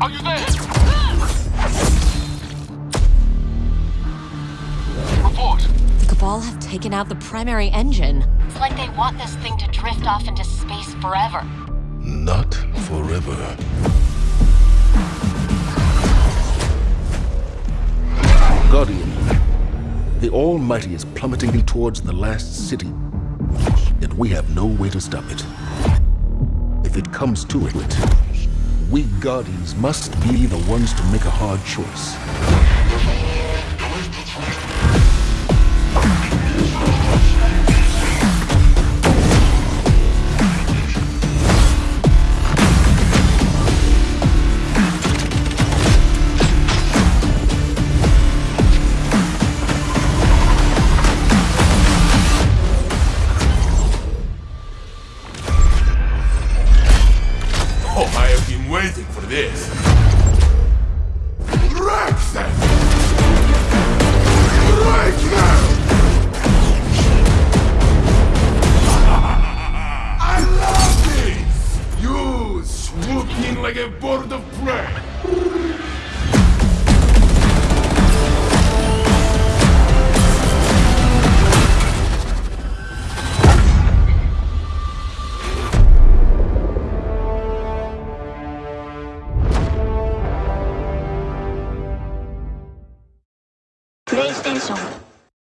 Are you there? Report. The Cabal have taken out the primary engine. It's like they want this thing to drift off into space forever. Not forever. Guardian, the Almighty is plummeting towards the last city, and we have no way to stop it. If it comes to it, we Guardians must be the ones to make a hard choice. Oh, I have been waiting for this. Wreck them! Right now! I love this! You swoop in like a bird of prey! PlayStation